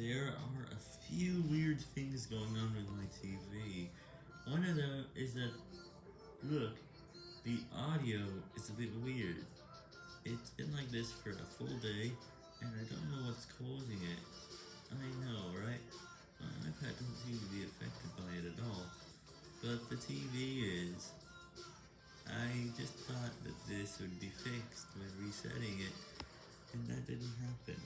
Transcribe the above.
There are a few weird things going on with my TV. One of them is that, look, the audio is a bit weird. It's been like this for a full day, and I don't know what's causing it. I know, right? My iPad doesn't seem to be affected by it at all. But the TV is. I just thought that this would be fixed by resetting it, and that didn't happen.